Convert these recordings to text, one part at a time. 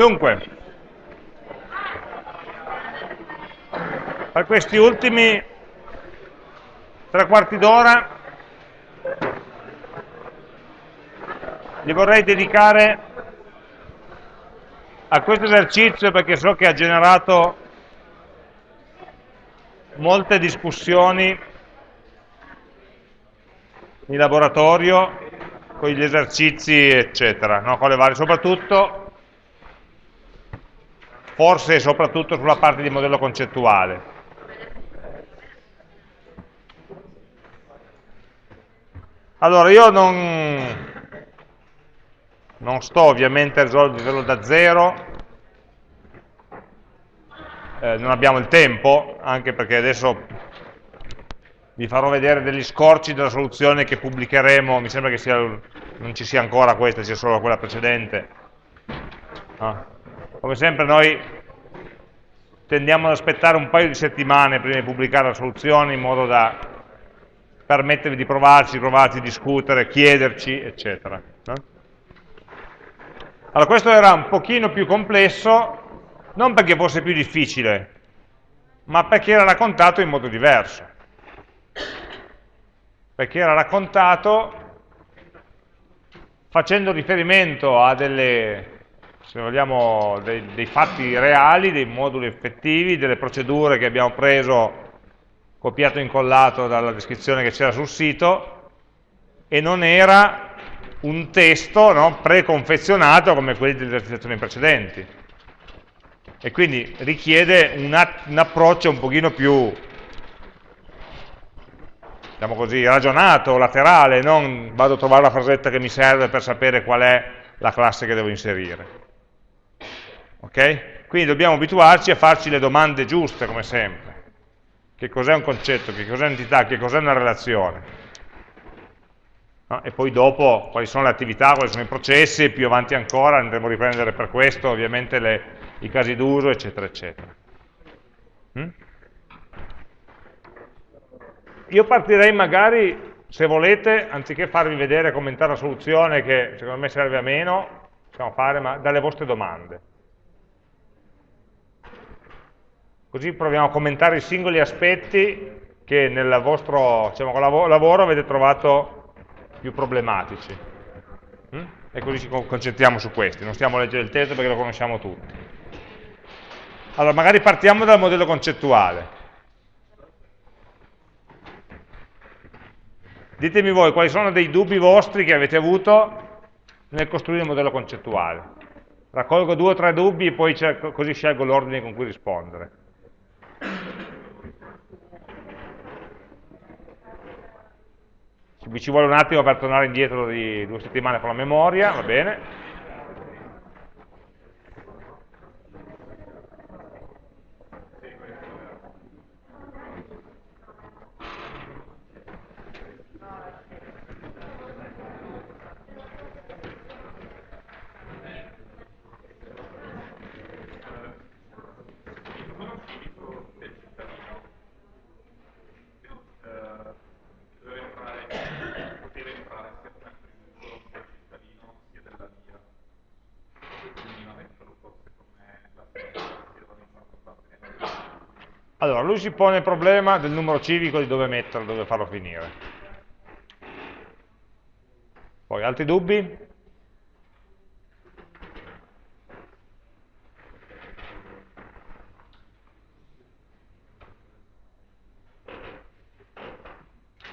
Dunque, per questi ultimi tre quarti d'ora li vorrei dedicare a questo esercizio perché so che ha generato molte discussioni in laboratorio con gli esercizi eccetera, no? con le varie, soprattutto forse soprattutto sulla parte di modello concettuale allora io non non sto ovviamente a risolverlo da zero eh, non abbiamo il tempo anche perché adesso vi farò vedere degli scorci della soluzione che pubblicheremo, mi sembra che sia, non ci sia ancora questa, sia solo quella precedente. Ah. Come sempre noi tendiamo ad aspettare un paio di settimane prima di pubblicare la soluzione in modo da permettervi di provarci, provarci, discutere, chiederci, eccetera. Allora questo era un pochino più complesso, non perché fosse più difficile, ma perché era raccontato in modo diverso perché era raccontato facendo riferimento a delle, se vogliamo, dei, dei fatti reali, dei moduli effettivi, delle procedure che abbiamo preso, copiato e incollato dalla descrizione che c'era sul sito, e non era un testo no, preconfezionato come quelli delle esercitazioni precedenti. E quindi richiede un, un approccio un pochino più diciamo così, ragionato, laterale, non vado a trovare la frasetta che mi serve per sapere qual è la classe che devo inserire. Ok? Quindi dobbiamo abituarci a farci le domande giuste, come sempre. Che cos'è un concetto, che cos'è un'entità, che cos'è una relazione. No? E poi dopo quali sono le attività, quali sono i processi, più avanti ancora andremo a riprendere per questo ovviamente le, i casi d'uso, eccetera, eccetera. Mm? Io partirei magari, se volete, anziché farvi vedere e commentare la soluzione, che secondo me serve a meno, possiamo fare, ma dalle vostre domande. Così proviamo a commentare i singoli aspetti che nel vostro diciamo, lavoro avete trovato più problematici. Mm? E così ci concentriamo su questi, non stiamo a leggere il testo perché lo conosciamo tutti. Allora, magari partiamo dal modello concettuale. Ditemi voi quali sono dei dubbi vostri che avete avuto nel costruire il modello concettuale. Raccolgo due o tre dubbi e poi così scelgo l'ordine con cui rispondere. Ci vuole un attimo per tornare indietro di due settimane con la memoria, va bene. Allora, lui si pone il problema del numero civico di dove metterlo, dove farlo finire. Poi, altri dubbi?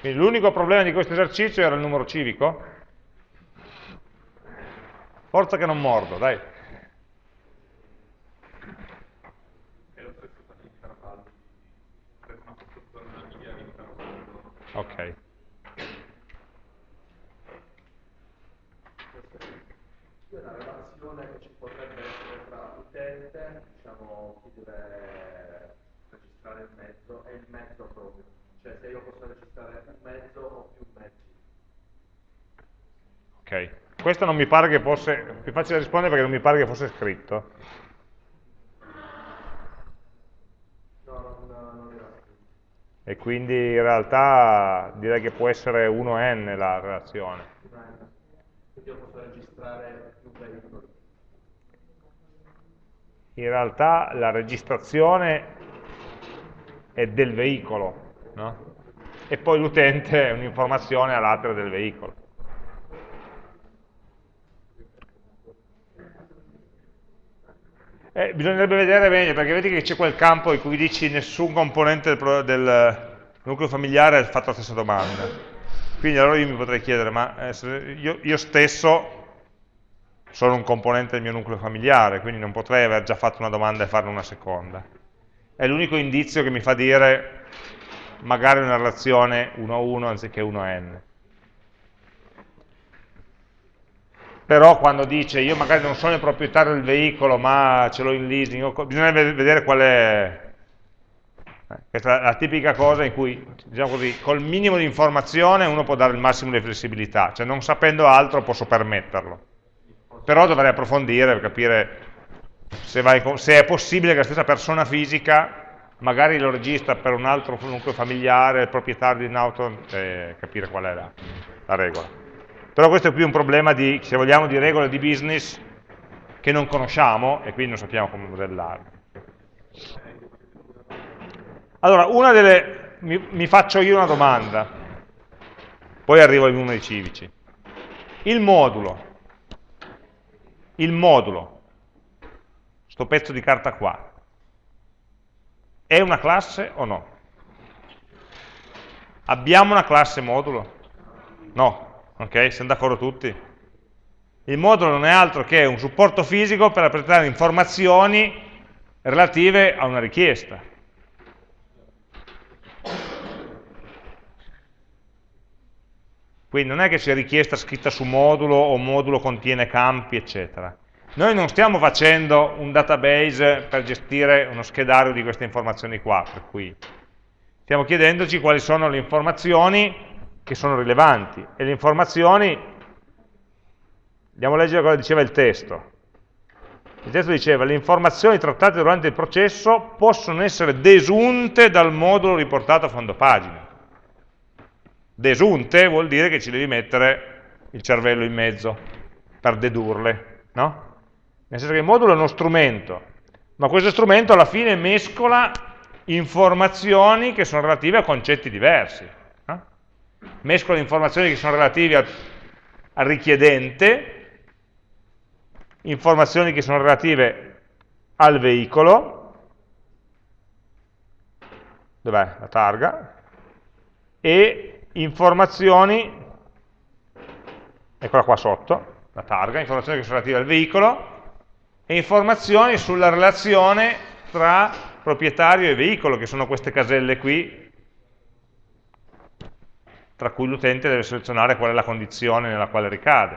Quindi l'unico problema di questo esercizio era il numero civico? Forza che non mordo, dai. Ok. Una relazione che ci potrebbe essere tra l'utente, diciamo chi deve registrare il mezzo, e il mezzo proprio. Cioè se io posso registrare un mezzo o più mezzi. Ok. Questo non mi pare che fosse, più facile rispondere perché non mi pare che fosse scritto. e quindi in realtà direi che può essere 1n la relazione. Quindi io posso registrare più veicoli. in realtà la registrazione è del veicolo, no? e poi l'utente è un'informazione all'altro del veicolo. Eh, bisognerebbe vedere meglio, perché vedi che c'è quel campo in cui dici nessun componente del, del nucleo familiare ha fatto la stessa domanda. Quindi allora io mi potrei chiedere, ma eh, io, io stesso sono un componente del mio nucleo familiare, quindi non potrei aver già fatto una domanda e farne una seconda. È l'unico indizio che mi fa dire magari una relazione 1 a 1 anziché 1 a n. Però quando dice io magari non sono il proprietario del veicolo ma ce l'ho in leasing, bisogna vedere qual è... Eh, questa è la tipica cosa in cui, diciamo così, col minimo di informazione uno può dare il massimo di flessibilità, cioè non sapendo altro posso permetterlo. Però dovrei approfondire per capire se, vai, se è possibile che la stessa persona fisica magari lo registra per un altro familiare, il proprietario di un'auto, e capire qual è la, la, regola. Però questo è più un problema di, se vogliamo, di regole di business che non conosciamo e quindi non sappiamo come modellarle. Allora, una delle, mi, mi faccio io una domanda, poi arrivo ai numeri civici. Il modulo, il modulo, sto pezzo di carta qua, è una classe o no? Abbiamo una classe modulo? No, ok? Siamo d'accordo tutti? Il modulo non è altro che un supporto fisico per rappresentare informazioni relative a una richiesta. Quindi non è che sia richiesta scritta su modulo o modulo contiene campi, eccetera. Noi non stiamo facendo un database per gestire uno schedario di queste informazioni qua, per cui stiamo chiedendoci quali sono le informazioni che sono rilevanti e le informazioni, andiamo a leggere cosa diceva il testo. Il testo diceva le informazioni trattate durante il processo possono essere desunte dal modulo riportato a fondo pagina. Desunte vuol dire che ci devi mettere il cervello in mezzo per dedurle, no? Nel senso che il modulo è uno strumento, ma questo strumento alla fine mescola informazioni che sono relative a concetti diversi. No? Mescola informazioni che sono relative al, al richiedente, informazioni che sono relative al veicolo, dov'è la targa, e informazioni, eccola qua sotto, la targa, informazioni che sono relative al veicolo, e informazioni sulla relazione tra proprietario e veicolo, che sono queste caselle qui, tra cui l'utente deve selezionare qual è la condizione nella quale ricade.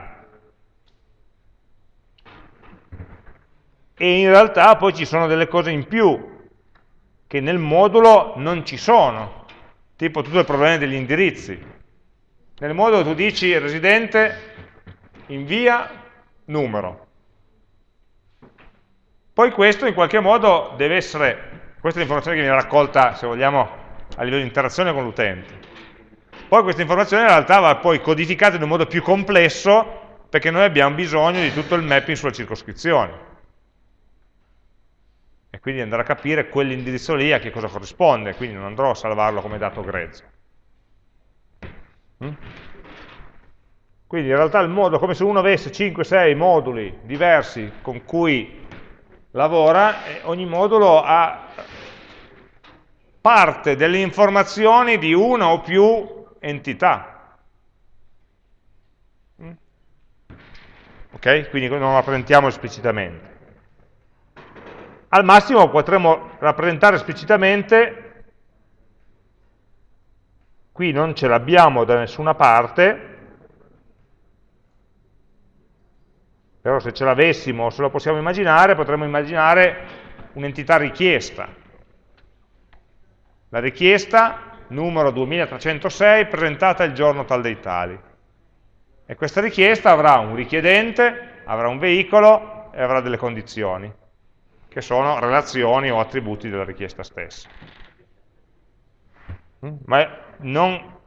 E in realtà poi ci sono delle cose in più, che nel modulo non ci sono, tipo tutto il problema degli indirizzi. Nel modulo tu dici residente invia numero, poi questo in qualche modo deve essere, questa è l'informazione che viene raccolta, se vogliamo, a livello di interazione con l'utente. Poi questa informazione in realtà va poi codificata in un modo più complesso perché noi abbiamo bisogno di tutto il mapping sulla circoscrizione. E quindi andare a capire quell'indirizzo lì a che cosa corrisponde, quindi non andrò a salvarlo come dato grezzo. Mm? Quindi in realtà il modo, come se uno avesse 5-6 moduli diversi con cui lavora e ogni modulo ha parte delle informazioni di una o più entità. Mm? Ok? Quindi non rappresentiamo esplicitamente. Al massimo potremmo rappresentare esplicitamente, qui non ce l'abbiamo da nessuna parte, Però se ce l'avessimo, se lo possiamo immaginare, potremmo immaginare un'entità richiesta. La richiesta, numero 2306, presentata il giorno tal dei tali. E questa richiesta avrà un richiedente, avrà un veicolo e avrà delle condizioni, che sono relazioni o attributi della richiesta stessa. Mm? Ma non,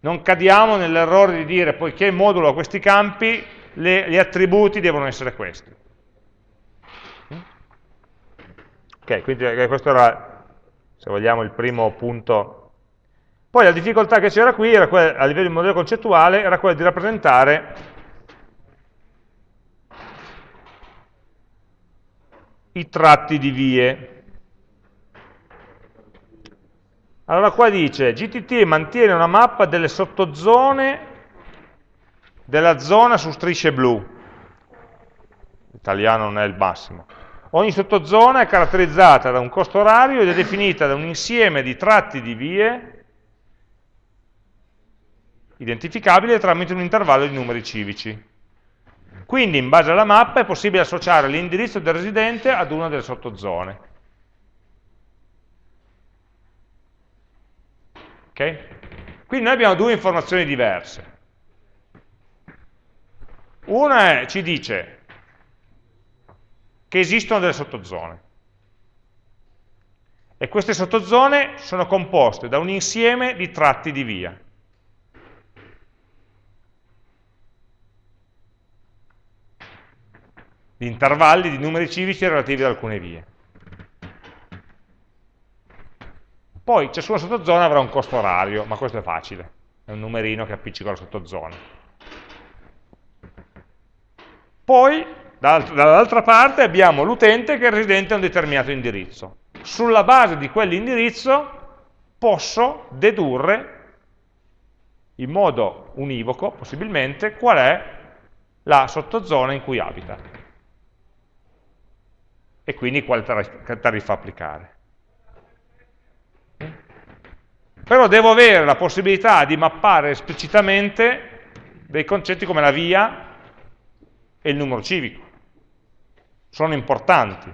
non cadiamo nell'errore di dire, poiché il modulo ha questi campi, le, gli attributi devono essere questi. Ok, quindi eh, questo era, se vogliamo, il primo punto. Poi la difficoltà che c'era qui, quella, a livello di modello concettuale, era quella di rappresentare i tratti di vie. Allora qua dice, GTT mantiene una mappa delle sottozone della zona su strisce blu. L'italiano non è il massimo. Ogni sottozona è caratterizzata da un costo orario ed è definita da un insieme di tratti di vie identificabile tramite un intervallo di numeri civici. Quindi in base alla mappa è possibile associare l'indirizzo del residente ad una delle sottozone. Ok? Quindi noi abbiamo due informazioni diverse. Una è, ci dice che esistono delle sottozone. E queste sottozone sono composte da un insieme di tratti di via. Di intervalli di numeri civici relativi ad alcune vie. Poi ciascuna sottozona avrà un costo orario, ma questo è facile, è un numerino che appiccica la sottozona. Poi Dall'altra parte abbiamo l'utente che è residente a un determinato indirizzo. Sulla base di quell'indirizzo posso dedurre in modo univoco, possibilmente, qual è la sottozona in cui abita e quindi quale tariffa applicare. Però devo avere la possibilità di mappare esplicitamente dei concetti come la via e il numero civico sono importanti.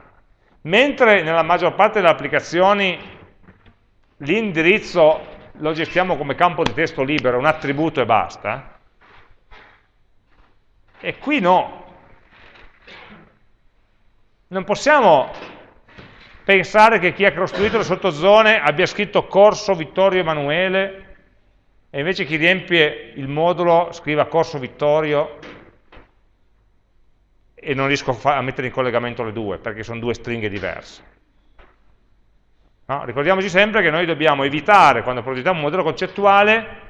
Mentre nella maggior parte delle applicazioni l'indirizzo lo gestiamo come campo di testo libero, un attributo e basta, e qui no. Non possiamo pensare che chi ha costruito le sottozone abbia scritto corso Vittorio Emanuele e invece chi riempie il modulo scriva corso Vittorio e non riesco a, mettere in collegamento le due, perché sono due stringhe diverse. No? Ricordiamoci sempre che noi dobbiamo evitare, quando progettiamo un modello concettuale,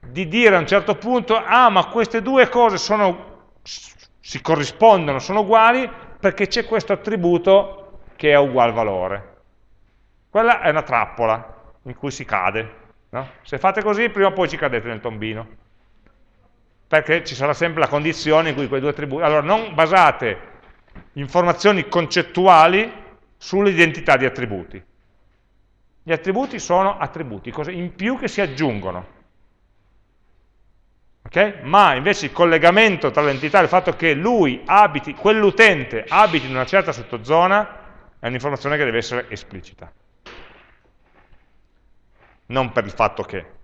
di dire a un certo punto, ah, ma queste due cose sono, si corrispondono, sono uguali, perché c'è questo attributo che è ugual valore. Quella è una trappola in cui si cade. No? Se fate così, prima o poi ci cadete nel tombino perché ci sarà sempre la condizione in cui quei due attributi... Allora, non basate informazioni concettuali sull'identità di attributi. Gli attributi sono attributi, cose in più che si aggiungono. Okay? Ma invece il collegamento tra l'entità e il fatto che lui abiti, quell'utente abiti in una certa sottozona, è un'informazione che deve essere esplicita. Non per il fatto che.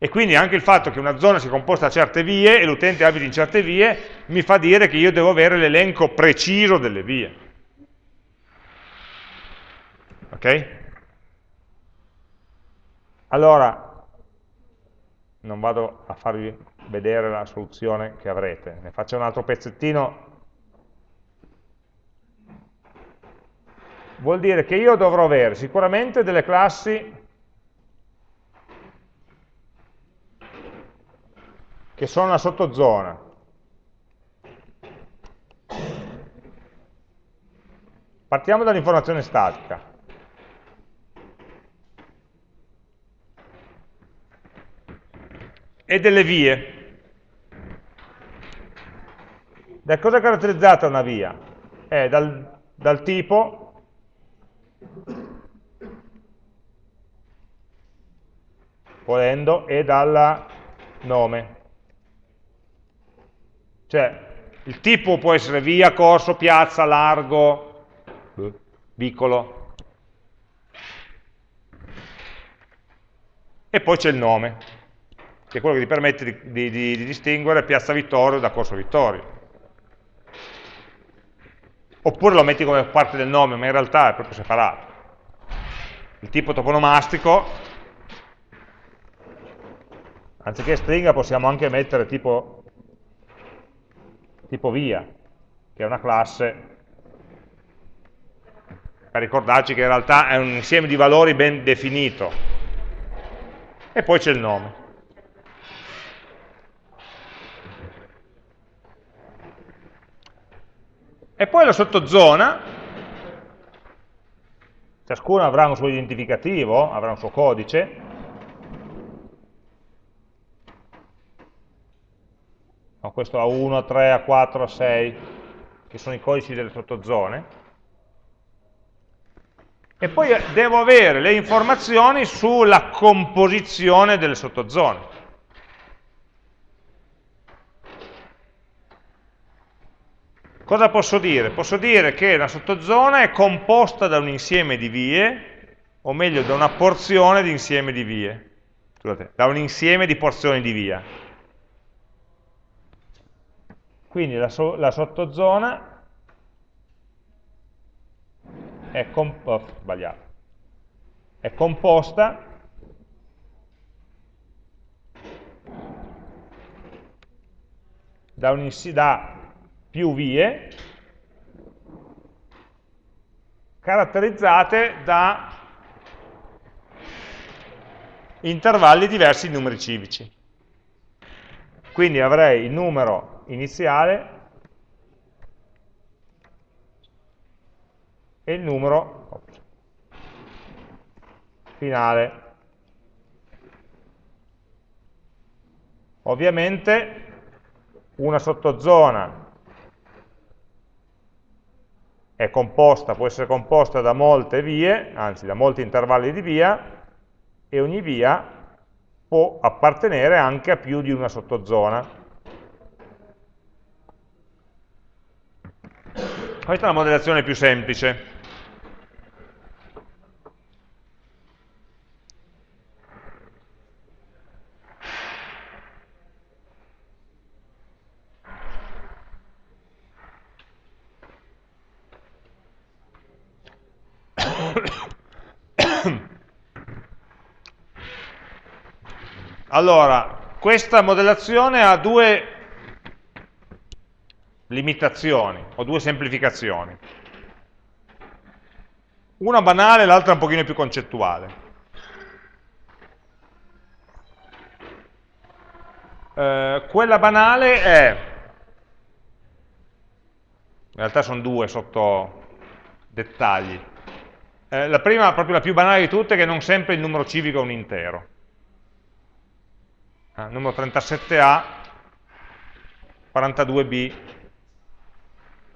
E quindi anche il fatto che una zona sia composta da certe vie e l'utente abiti in certe vie mi fa dire che io devo avere l'elenco preciso delle vie. Ok? Allora, non vado a farvi vedere la soluzione che avrete, ne faccio un altro pezzettino. Vuol dire che io dovrò avere sicuramente delle classi che sono una sottozona. Partiamo dall'informazione statica. E delle vie. Da cosa è caratterizzata una via? È dal, dal tipo volendo e dal nome. Cioè, il tipo può essere via, corso, piazza, largo, vicolo. E poi c'è il nome, che è quello che ti permette di, di, di, di distinguere piazza Vittorio da corso Vittorio. Oppure lo metti come parte del nome, ma in realtà è proprio separato. Il tipo toponomastico, anziché stringa possiamo anche mettere tipo tipo via, che è una classe per ricordarci che in realtà è un insieme di valori ben definito. E poi c'è il nome. E poi la sottozona, ciascuno avrà un suo identificativo, avrà un suo codice, no, questo A1, A3, A4, A6, che sono i codici delle sottozone, e poi devo avere le informazioni sulla composizione delle sottozone. Cosa posso dire? Posso dire che la sottozona è composta da un insieme di vie, o meglio da una porzione di insieme di vie, scusate, da un insieme di porzioni di via. Quindi la, so la sottozona è, oh, è composta da, un, da più vie caratterizzate da intervalli diversi di numeri civici. Quindi avrei il numero iniziale e il numero finale. Ovviamente una sottozona è composta, può essere composta da molte vie, anzi da molti intervalli di via, e ogni via può appartenere anche a più di una sottozona. Questa è la modellazione più semplice. Allora, questa modellazione ha due limitazioni o due semplificazioni. Una banale, l'altra un pochino più concettuale. Eh, quella banale è, in realtà sono due sotto dettagli. Eh, la prima, proprio la più banale di tutte, è che non sempre il numero civico è un intero eh, numero 37A, 42B,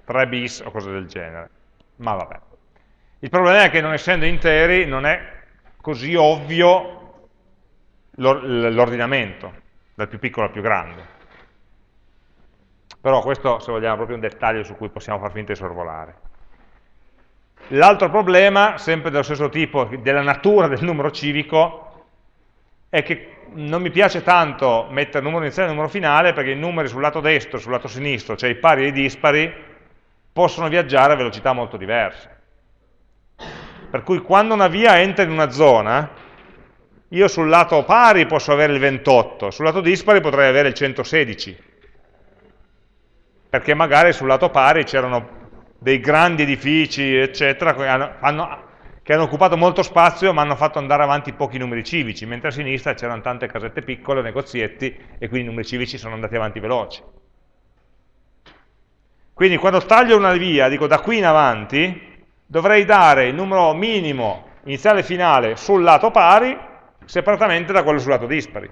3 bis o cose del genere. Ma vabbè. Il problema è che non essendo interi non è così ovvio l'ordinamento, dal più piccolo al più grande. Però questo, se vogliamo, è proprio un dettaglio su cui possiamo far finta di sorvolare. L'altro problema, sempre dello stesso tipo, della natura del numero civico, è che non mi piace tanto mettere numero iniziale e numero finale perché i numeri sul lato destro e sul lato sinistro, cioè i pari e i dispari, possono viaggiare a velocità molto diverse. Per cui quando una via entra in una zona, io sul lato pari posso avere il 28, sul lato dispari potrei avere il 116, perché magari sul lato pari c'erano dei grandi edifici, eccetera, hanno, hanno che hanno occupato molto spazio ma hanno fatto andare avanti pochi numeri civici, mentre a sinistra c'erano tante casette piccole, negozietti, e quindi i numeri civici sono andati avanti veloci. Quindi quando taglio una via, dico da qui in avanti, dovrei dare il numero minimo iniziale e finale sul lato pari, separatamente da quello sul lato dispari.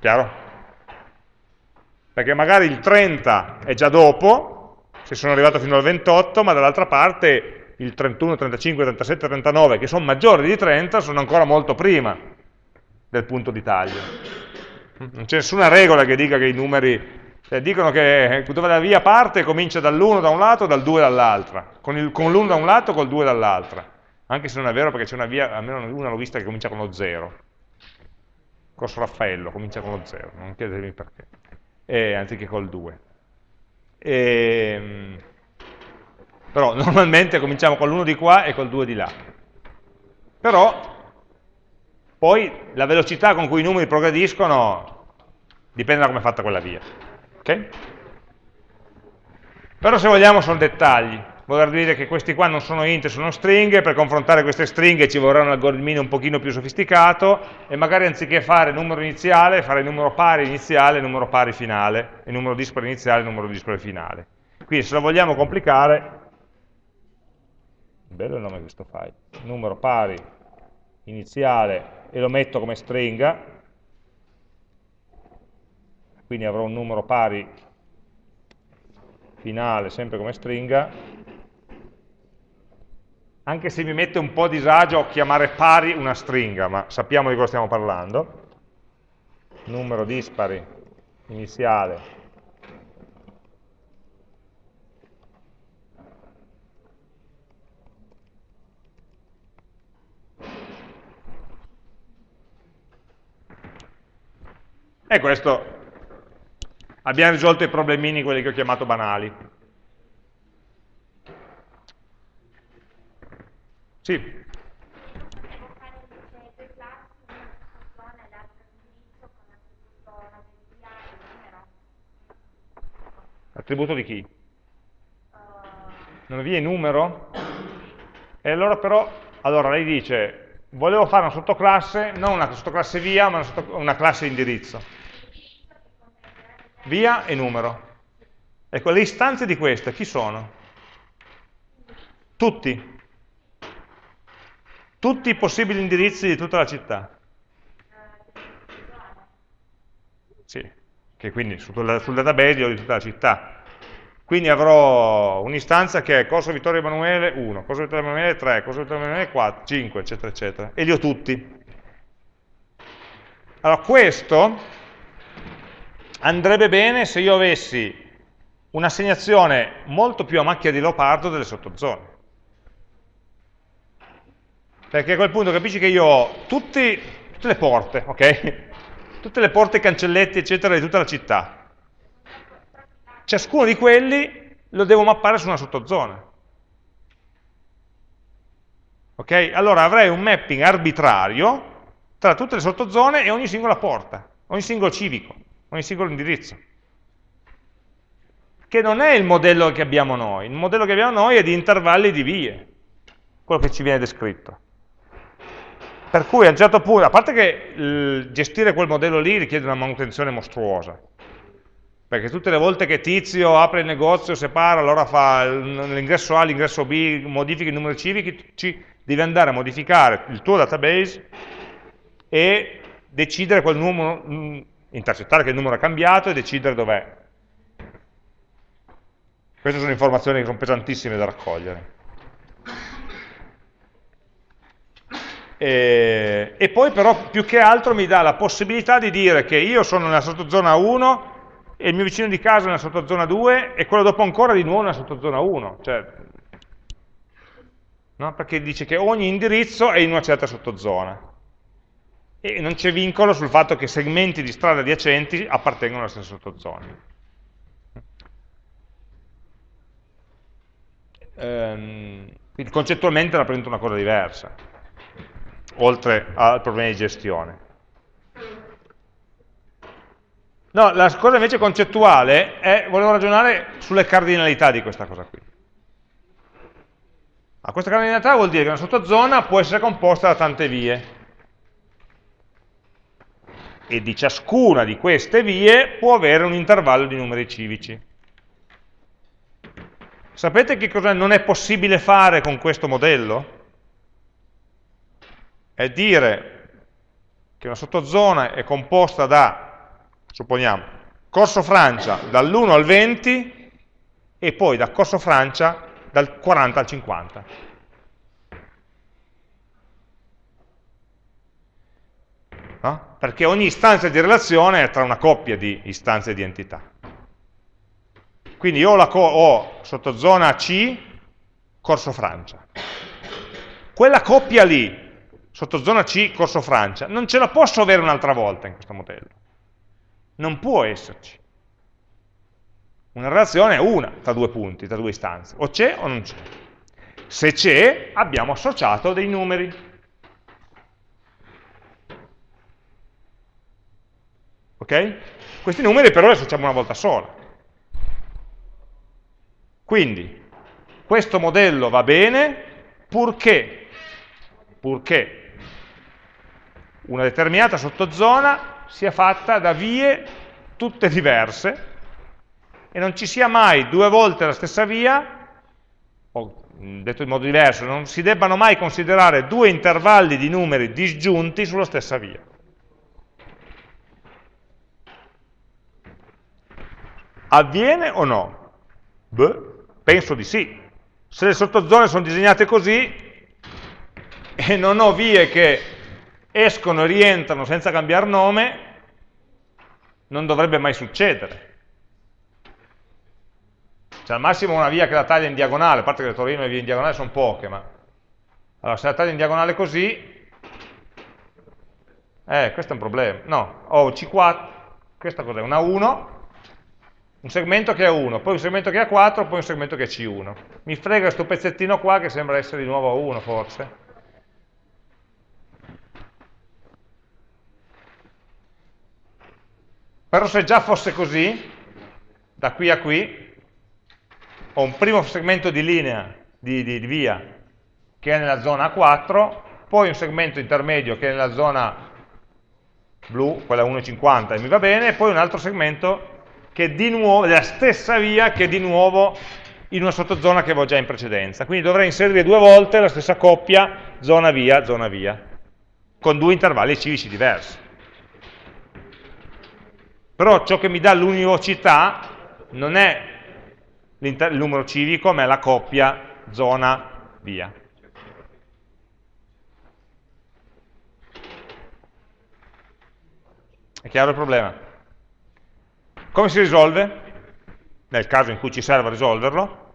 Chiaro? Perché magari il 30 è già dopo, se sono arrivato fino al 28, ma dall'altra parte il 31, 35, 37, 39, che sono maggiori di 30, sono ancora molto prima del punto di taglio. Non c'è nessuna regola che dica che i numeri... Cioè, dicono che dove la via parte comincia dall'1 da un lato e dal 2 dall'altra, con l'1 da un lato e col 2 dall'altra. Anche se non è vero perché c'è una via, almeno una l'ho vista che comincia con lo 0. Corso Raffaello comincia con lo 0, non chiedetemi perché. E, anziché col 2. E, ehm, però normalmente cominciamo con l'1 di qua e col 2 di là. Però poi la velocità con cui i numeri progrediscono dipende da come è fatta quella via. Okay? Però se vogliamo sono dettagli, voler dire che questi qua non sono int, sono stringhe, per confrontare queste stringhe ci vorrà un algoritmino un pochino più sofisticato e magari anziché fare numero iniziale, fare numero pari iniziale numero pari finale, e numero dispari iniziale numero dispari finale. Quindi se lo vogliamo complicare, bello il nome di questo file, numero pari iniziale e lo metto come stringa, quindi avrò un numero pari finale sempre come stringa, anche se mi mette un po' a disagio chiamare pari una stringa, ma sappiamo di cosa stiamo parlando, numero dispari iniziale E questo abbiamo risolto i problemini, quelli che ho chiamato banali. Sì. Attributo di chi? Non via numero? E allora però, allora lei dice, volevo fare una sottoclasse, non una sottoclasse via, ma una, sotto, una classe indirizzo via e numero. Ecco, le istanze di queste chi sono? Tutti. Tutti i possibili indirizzi di tutta la città. Sì, che quindi sul, sul database ho di tutta la città. Quindi avrò un'istanza che è Corso Vittorio Emanuele 1, Corso Vittorio Emanuele 3, Corso Vittorio Emanuele 4, 5, eccetera, eccetera. E li ho tutti. Allora, questo andrebbe bene se io avessi un'assegnazione molto più a macchia di leopardo delle sottozone. Perché a quel punto capisci che io ho tutti, tutte le porte, ok? Tutte le porte, cancelletti, eccetera, di tutta la città. Ciascuno di quelli lo devo mappare su una sottozona. Ok? Allora avrei un mapping arbitrario tra tutte le sottozone e ogni singola porta, ogni singolo civico ogni singolo indirizzo. Che non è il modello che abbiamo noi, il modello che abbiamo noi è di intervalli di vie, quello che ci viene descritto. Per cui a un certo punto, a parte che gestire quel modello lì richiede una manutenzione mostruosa, perché tutte le volte che Tizio apre il negozio, separa, allora fa l'ingresso A, l'ingresso B, modifica i numeri civici, devi andare a modificare il tuo database e decidere quel numero, intercettare che il numero è cambiato e decidere dov'è. Queste sono informazioni che sono pesantissime da raccogliere. E, e, poi però più che altro mi dà la possibilità di dire che io sono nella sottozona 1 e il mio vicino di casa è nella sottozona 2 e quello dopo ancora di nuovo nella sottozona 1. Cioè, no? Perché dice che ogni indirizzo è in una certa sottozona e non c'è vincolo sul fatto che segmenti di strade adiacenti appartengono alla stessa sottozona. Ehm, quindi concettualmente rappresenta una cosa diversa, oltre al problema di gestione. No, la cosa invece concettuale è, volevo ragionare sulle cardinalità di questa cosa qui. Ma questa cardinalità vuol dire che una sottozona può essere composta da tante vie, e di ciascuna di queste vie può avere un intervallo di numeri civici. Sapete che cosa non è possibile fare con questo modello? È dire che una sottozona è composta da, supponiamo, Corso Francia dall'1 al 20 e poi da Corso Francia dal 40 al 50. no? perché ogni istanza di relazione è tra una coppia di istanze di entità. Quindi io ho, ho sottozona C, corso Francia. Quella coppia lì, sottozona C, corso Francia, non ce la posso avere un'altra volta in questo modello. Non può esserci. Una relazione è una tra due punti, tra due istanze. O c'è o non c'è. Se c'è, abbiamo associato dei numeri. Ok? Questi numeri però li associamo una volta sola. Quindi, questo modello va bene purché, purché una determinata sottozona sia fatta da vie tutte diverse e non ci sia mai due volte la stessa via, o detto in modo diverso, non si debbano mai considerare due intervalli di numeri disgiunti sulla stessa via. Avviene o no? Beh, penso di sì. Se le sottozone sono disegnate così e non ho vie che escono e rientrano senza cambiare nome, non dovrebbe mai succedere. Cioè al massimo una via che la taglia in diagonale, a parte che le Torino le vie in diagonale sono poche, ma... Allora se la taglia in diagonale così, eh, questo è un problema. No, ho C4, questa cos'è? Una 1, un segmento che ha 1, poi un segmento che ha 4, poi un segmento che ha C1. Mi frega questo pezzettino qua che sembra essere di nuovo a 1 forse. Però se già fosse così, da qui a qui, ho un primo segmento di linea, di, di, di via, che è nella zona A4, poi un segmento intermedio che è nella zona blu, quella 1,50 e mi va bene, e poi un altro segmento che è di nuovo, della stessa via che è di nuovo in una sottozona che avevo già in precedenza. Quindi dovrei inserire due volte la stessa coppia zona via, zona via, con due intervalli civici diversi. Però ciò che mi dà l'univocità non è il numero civico, ma è la coppia zona via. È chiaro il problema? Come si risolve? Nel caso in cui ci serva risolverlo,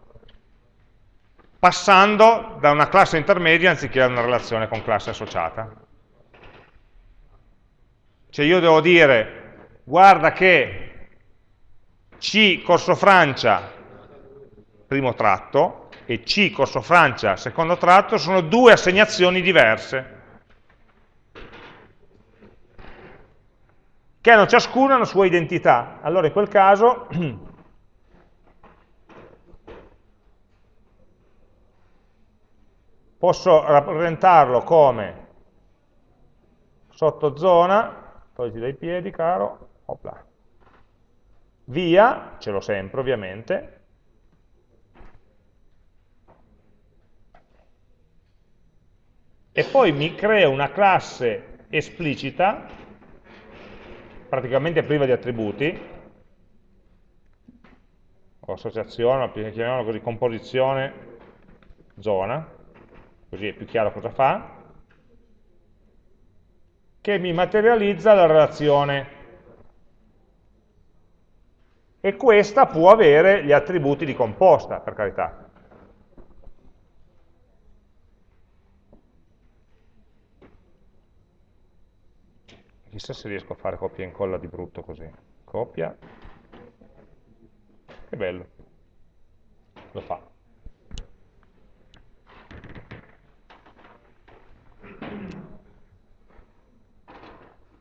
passando da una classe intermedia anziché a una relazione con classe associata. Cioè io devo dire, guarda che C corso Francia primo tratto, e C corso Francia, secondo tratto, sono due assegnazioni diverse, che hanno ciascuna una sua identità. Allora in quel caso posso rappresentarlo come sottozona, togliti dai piedi caro, opla, via, ce l'ho sempre ovviamente, e poi mi crea una classe esplicita, praticamente priva di attributi, o associazione, chiamiamola così, composizione, zona, così è più chiaro cosa fa, che mi materializza la relazione. E questa può avere gli attributi di composta, per carità. Chissà se riesco a fare copia e incolla di brutto così. Copia. Che bello. Lo fa.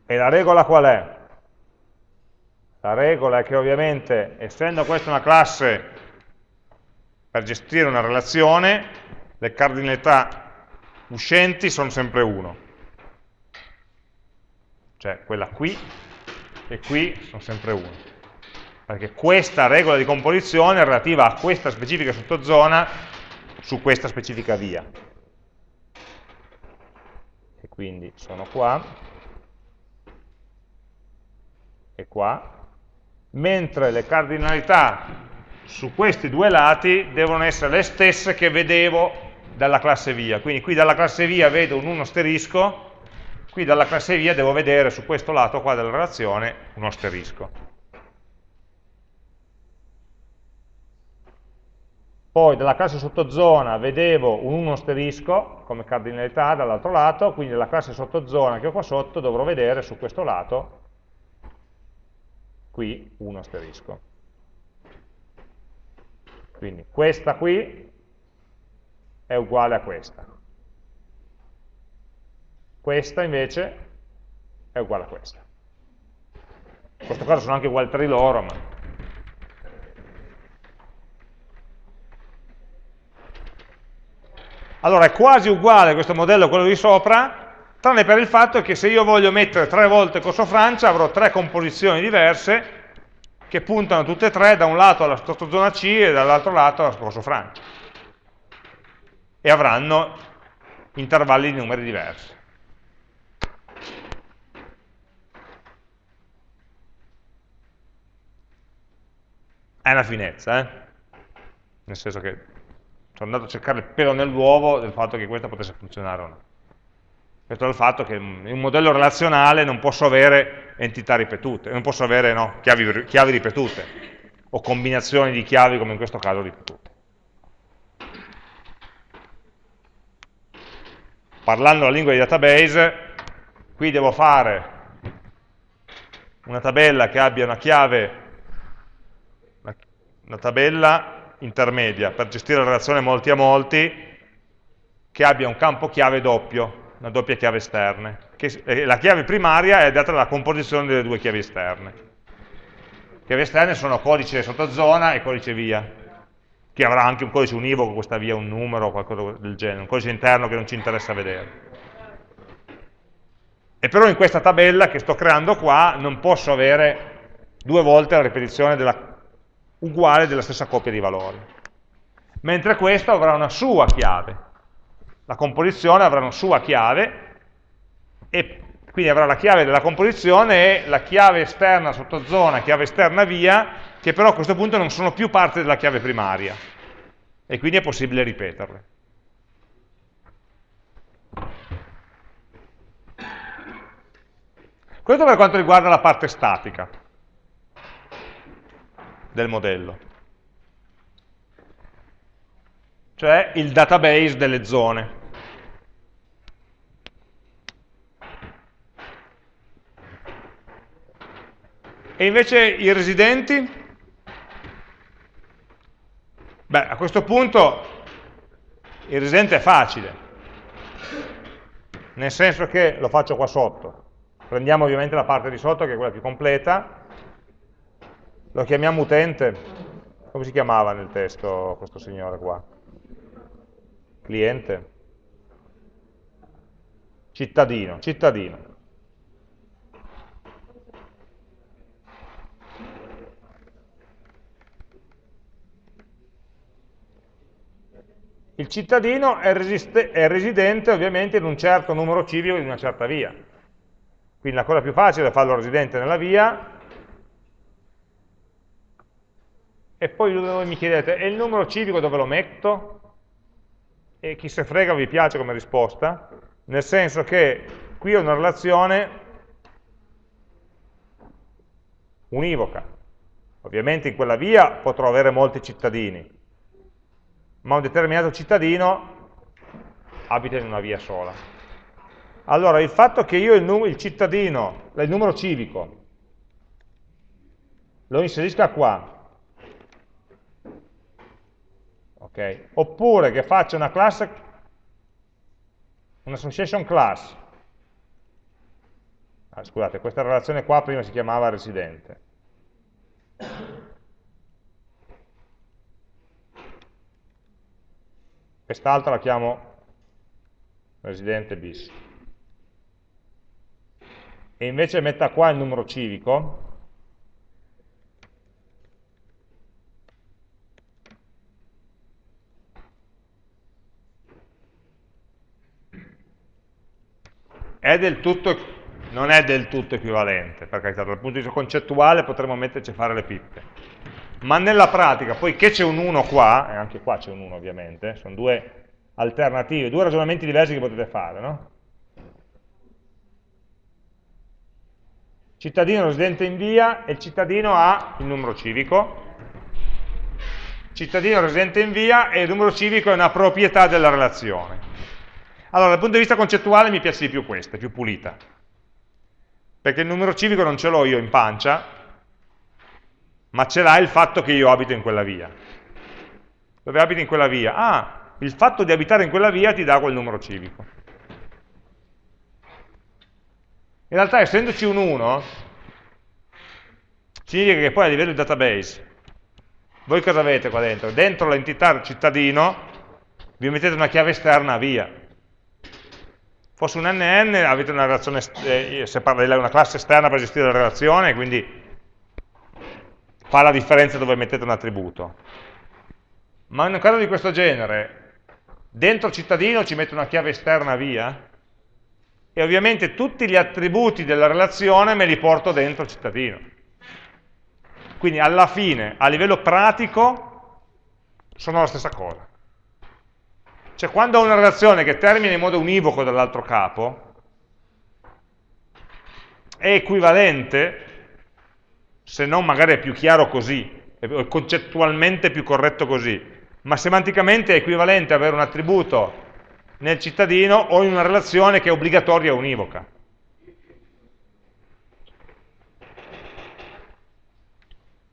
E la regola qual è? La regola è che ovviamente, essendo questa una classe per gestire una relazione, le cardinalità uscenti sono sempre 1 cioè quella qui e qui sono sempre 1, perché questa regola di composizione è relativa a questa specifica sottozona su questa specifica via. E quindi sono qua. E qua, mentre le cardinalità su questi due lati devono essere le stesse che vedevo dalla classe via. Quindi qui dalla classe via vedo un 1 asterisco, Qui dalla classe via devo vedere su questo lato qua della relazione un asterisco. Poi dalla classe sottozona vedevo un 1 asterisco come cardinalità dall'altro lato, quindi dalla classe sottozona che ho qua sotto dovrò vedere su questo lato qui 1 asterisco. Quindi questa qui è uguale a questa. Questa invece è uguale a questa. In questo caso sono anche uguali tra di loro, ma... Allora è quasi uguale questo modello a quello di sopra, tranne per il fatto che se io voglio mettere tre volte corso Francia avrò tre composizioni diverse che puntano tutte e tre da un lato alla sottozona C e dall'altro lato alla corso Francia. E avranno intervalli di numeri diversi. È una finezza, eh? Nel senso che sono andato a cercare il pelo nell'uovo del fatto che questa potesse funzionare o no. È il fatto che in un modello relazionale non posso avere entità ripetute, non posso avere no, chiavi, chiavi ripetute, o combinazioni di chiavi come in questo caso ripetute. Parlando la lingua di database, qui devo fare una tabella che abbia una chiave, una tabella intermedia per gestire la relazione molti a molti, che abbia un campo chiave doppio, una doppia chiave esterna. Eh, la chiave primaria è data dalla composizione delle due chiavi esterne. Chiavi esterne sono codice sottozona e codice via, che avrà anche un codice univoco, questa via un numero o qualcosa del genere, un codice interno che non ci interessa vedere. E però in questa tabella che sto creando qua non posso avere due volte la ripetizione della, uguale della stessa coppia di valori. Mentre questo avrà una sua chiave, la composizione avrà una sua chiave e quindi avrà la chiave della composizione e la chiave esterna sotto zona, chiave esterna via, che però a questo punto non sono più parte della chiave primaria e quindi è possibile ripeterle. Questo per quanto riguarda la parte statica del modello. Cioè il database delle zone. E invece i residenti? Beh, a questo punto il residente è facile, nel senso che lo faccio qua sotto. Prendiamo ovviamente la parte di sotto che è quella più completa, lo chiamiamo utente, come si chiamava nel testo questo signore qua? Cliente, cittadino, cittadino. Il cittadino è, è, residente ovviamente in un certo numero civico di una certa via. Quindi la cosa più facile è farlo residente nella via. E poi mi chiedete, e il numero civico dove lo metto? E chi se frega vi piace come risposta, nel senso che qui ho una relazione univoca. Ovviamente in quella via potrò avere molti cittadini, ma un determinato cittadino abita in una via sola. Allora, il fatto che io il, il cittadino, il numero civico, lo inserisca qua, Okay? Oppure che faccia una classe, un'association class. Ah, scusate, questa relazione qua prima si chiamava residente. Quest'altra la chiamo residente bis. E invece metta qua il numero civico, è tutto, non è del tutto equivalente, per carità, dal punto di vista concettuale potremmo metterci a fare le pippe. Ma nella pratica, poiché c'è un 1 qua, e anche qua c'è un 1 ovviamente, sono due alternative, due ragionamenti diversi che potete fare, no? Cittadino residente in via e il cittadino ha il numero civico, cittadino residente in via e il numero civico è una proprietà della relazione. Allora, dal punto di vista concettuale mi piace di più questa, più pulita. Perché il numero civico non ce l'ho io in pancia, ma ce l'ha il fatto che io abito in quella via. Dove abito in quella via? Ah, il fatto di abitare in quella via ti dà quel numero civico. In realtà, essendoci un 1, significa che poi a livello di database, voi cosa avete qua dentro? Dentro l'entità cittadino vi mettete una chiave esterna via. Fosse un NN avete una relazione, eh, una classe esterna per gestire la relazione, quindi fa la differenza dove mettete un attributo. Ma in un caso di questo genere, dentro cittadino ci metto una chiave esterna via, e ovviamente tutti gli attributi della relazione me li porto dentro cittadino. Quindi alla fine, a livello pratico, sono la stessa cosa. Cioè quando ho una relazione che termina in modo univoco dall'altro capo, è equivalente, se non magari è più chiaro così, è concettualmente più corretto così, ma semanticamente è equivalente avere un attributo nel cittadino o in una relazione che è obbligatoria o univoca.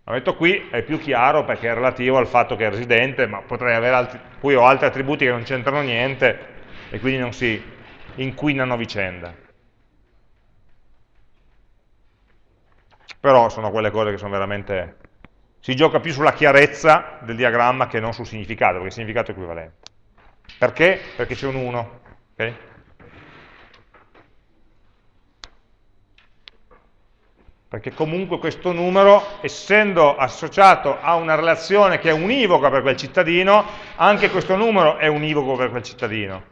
L'ho detto qui, è più chiaro perché è relativo al fatto che è residente, ma potrei avere altri, poi ho altri attributi che non c'entrano niente e quindi non si inquinano vicenda. Però sono quelle cose che sono veramente... si gioca più sulla chiarezza del diagramma che non sul significato, perché il significato è equivalente. Perché? Perché c'è un 1. Okay? Perché comunque questo numero, essendo associato a una relazione che è univoca per quel cittadino, anche questo numero è univoco per quel cittadino.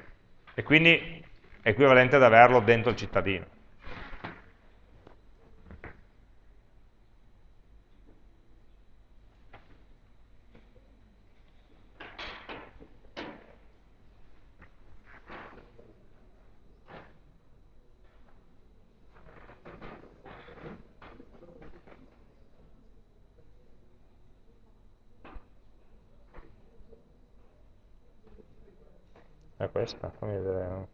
E quindi è equivalente ad averlo dentro il cittadino. è questa fammi vedere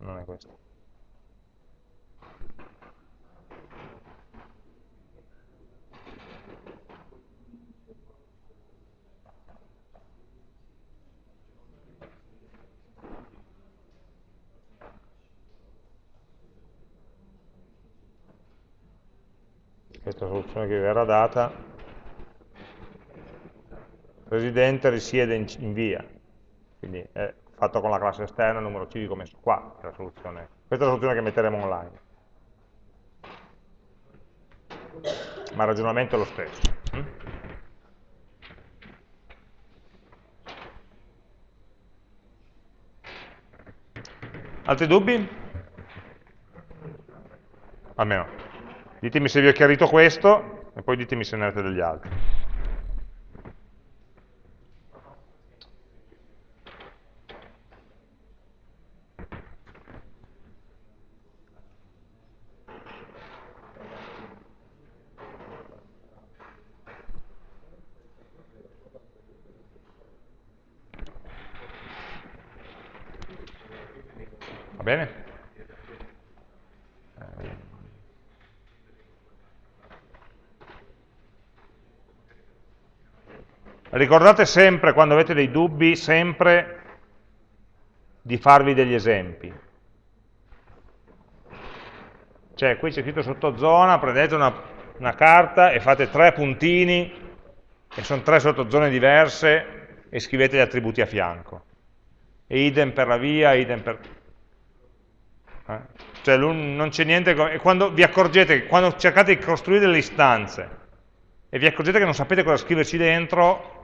non è questa questa soluzione che verrà data, residente risiede in, in via, quindi è fatto con la classe esterna, il numero civico messo qua, è la soluzione. questa è la soluzione che metteremo online. Ma il ragionamento è lo stesso. Altri dubbi? Almeno. Ditemi se vi ho chiarito questo e poi ditemi se ne avete degli altri. Va bene? Ricordate sempre, quando avete dei dubbi, sempre di farvi degli esempi. Cioè, qui c'è scritto sottozona, prendete una, una carta e fate tre puntini, e sono tre sottozone diverse, e scrivete gli attributi a fianco. E idem per la via, idem per... Eh? Cioè, non c'è niente... E quando vi accorgete, quando cercate di costruire delle istanze, e vi accorgete che non sapete cosa scriverci dentro,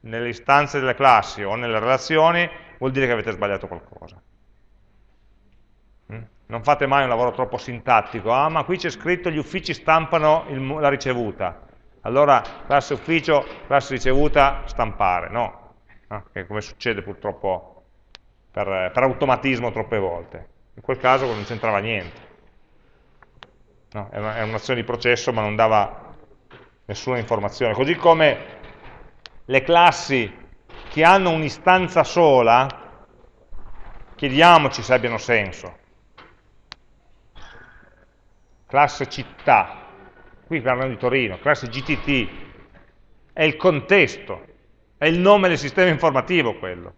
nelle istanze delle classi o nelle relazioni, vuol dire che avete sbagliato qualcosa. Mm? Non fate mai un lavoro troppo sintattico, ah ma qui c'è scritto gli uffici stampano il, la ricevuta, allora classe ufficio, classe ricevuta, stampare, no, no? Che come succede purtroppo per, per, automatismo troppe volte. In quel caso non c'entrava niente. No, è un'azione di processo ma non dava nessuna informazione. Così come le classi che hanno un'istanza sola, chiediamoci se abbiano senso. Classe città, qui parlando di Torino, classe GTT, è il contesto, è il nome del sistema informativo quello.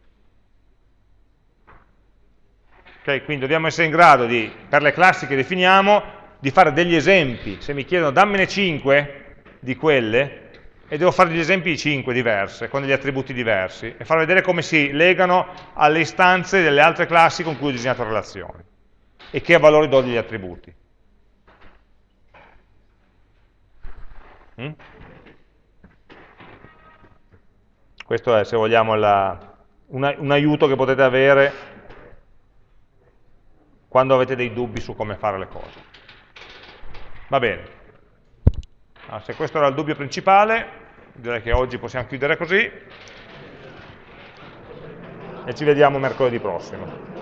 Okay, quindi dobbiamo essere in grado di, per le classi che definiamo, di fare degli esempi, se mi chiedono dammene 5 di quelle, e devo fare degli esempi di 5 diverse, con degli attributi diversi, e far vedere come si legano alle istanze delle altre classi con cui ho disegnato relazioni, e che valori do agli attributi. Mm? Questo è, se vogliamo, la, un, un aiuto che potete avere quando avete dei dubbi su come fare le cose. Va bene. Allora, se questo era il dubbio principale, direi che oggi possiamo chiudere così e ci vediamo mercoledì prossimo.